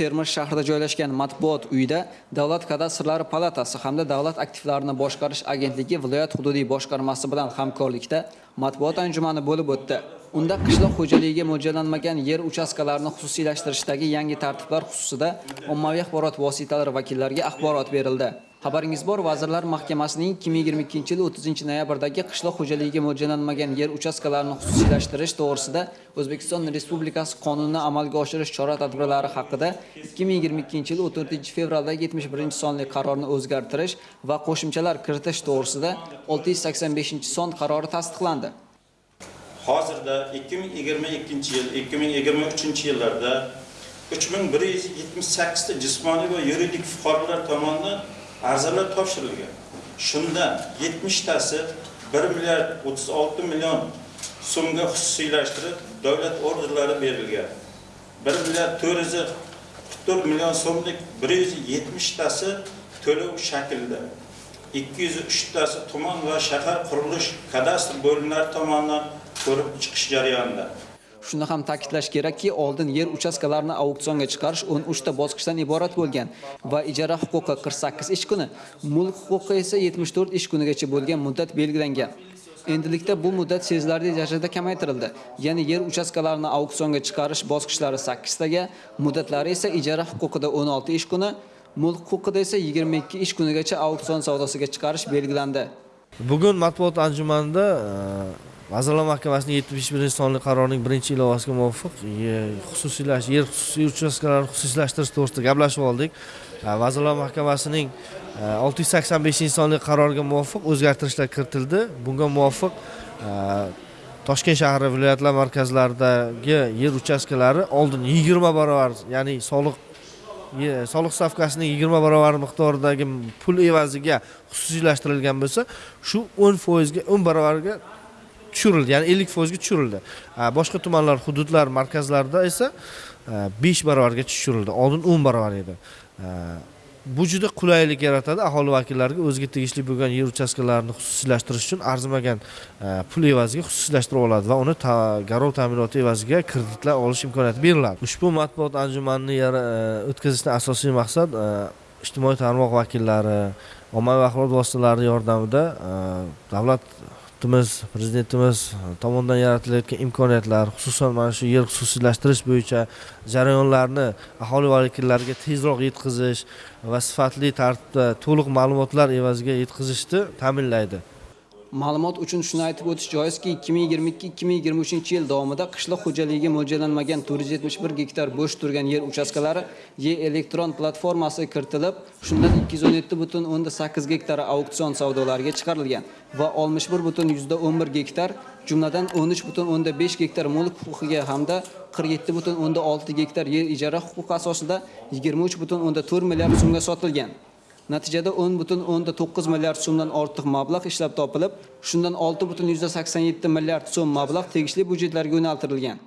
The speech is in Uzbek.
Termiz shahrida joylashgan matbuot uyida Davlat kadastrlari palatasi hamda Davlat aktivlarini boshqarish agentligi viloyat hududiy boshqarmasi bilan hamkorlikda matbuot anjumani bo'lib o'tdi. Unda qishloq xo'jaligiga mo'ljallanmagan yer uchastkalarini xususiylashtirishdagi yangi tartiblar xususida ommaviy axborot vositalari vakillariga axborot berildi. Xabaringiz bor, Vazirlar Mahkamasining 2022-yil 30-noyabrdagi qishloq xo'jaligiga mo'ljallanmagan yer uchastkalarini xususiylashtirish to'g'risida O'zbekiston Respublikasi qonunini amalga oshirish chora-tadbirlari haqida 2022-yil 14-fevraldagi 71-sonli qarorni o'zgartirish va qo'shimchalar kiritish to'g'risida 685-son qarori tasdiqlandi. Hozirda 2022 yil, 2023 yillarda 3178 ta jismoniy va yuridik fuqarolar tomonidan arizalar topshirilgan. Shundan 70 tasi 1 milliard 36 million so'mga xususiylashtirib davlat orderlari berilgan. 1 milliard 444 million so'mlik 170 tasi to'lov shaklida. 203 tasi tuman va shahar qurilish kadastr bo'limlari tomonidan ko'rib chiqish jarayonida. Shuni ham ta'kidlash kerakki, oldin yer uchastkalarini auksionga chiqarish 13 ta bosqichdan iborat bo'lgan va ijara huquqi 48 ish kuni, mulk huquqi esa 74 ish kunigacha bo'lgan muddat belgilangan. Endilikda bu muddat sezilarli darajada kamaytirildi. Ya'ni yer uchastkalarini auksionga chiqarish bosqichlari 8 taga, muddatlari esa ijara huquqida 16 ish kuni, mulk huquqida esa 22 ish kunigacha auksion savdosiga chiqarish belgilandi. Bugun matbuot anjumanida e, Vazirlar Mahkamasining 71 sonli qarorining birinchi ilovasiga muvofiq xususiylash yer xususiy uchastkalarini xususiylashtirish to'g'risida gaplashib oldik. Vazirlar Mahkamasining e, 685 sonli qaroriga muvofiq o'zgartirishlar kiritildi. Bunga muvofiq e, Toshkent shahri viloyatlar markazlaridagi yer uchastkalari oldin 20 barobar, ya'ni soliq soliq stavkasining 20 barobar miqdoridagi pul evaziga xususiylashtirilgan bo'lsa, shu 10% ga 10 barobarga tushirildi, ya'ni 50% ga tushirildi. Boshqa tumanlar, hududlar, markazlarda esa 5 barobarga tushirildi. Oldin 10 barobar edi. Bu juda qulaylik yaratadi aholi vakillariga o'ziga tegishli bo'lgan yer uchastkalarini xususiylashtirish uchun arzimagan pul evaziga xususiylashtirib oladi va uni garov ta'minoti evaziga kreditlar olish imkoniyati beriladi. Ushbu matbuot anjumanini o'tkazishdan asosiy maqsad ijtimoiy tarmoq vakillari, ommaviy axborot vositalari yordamida davlat hukumatimiz prezidentimiz e, tomonidan yaratilayotgan imkoniyatlar xususan mana shu yer xususiylashtirish bo'yicha jarayonlarni aholi vakillariga tezroq yetkazish va sifatli tartibda to'liq ma'lumotlar evaziga yetkazishni ta'minlaydi. Ma'lumot uchun shuni aytib o'tish joizki, 2022-2023 yil davomida qishloq xo'jaligiga mo'ljallanmagan 471 gektar bo'sh turgan yer uchastkalari e-elektron platformasiga kiritilib, shundan 217.8 gektari auksion savdolariga chiqarilgan va 61.11 gektar, jumladan 13.5 gektar mulk huquqiga hamda 47.6 gektar yer ijara huquqi asosida 23.4 milliard so'mga sotilgan. Natijada 10.9 milliard so'mdan ortiq mablag' ishlab topilib, shundan 6.87 milliard so'm mablag' tegishli byudjetlarga yo'naltirilgan.